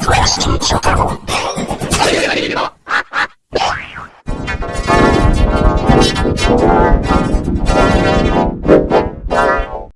Question to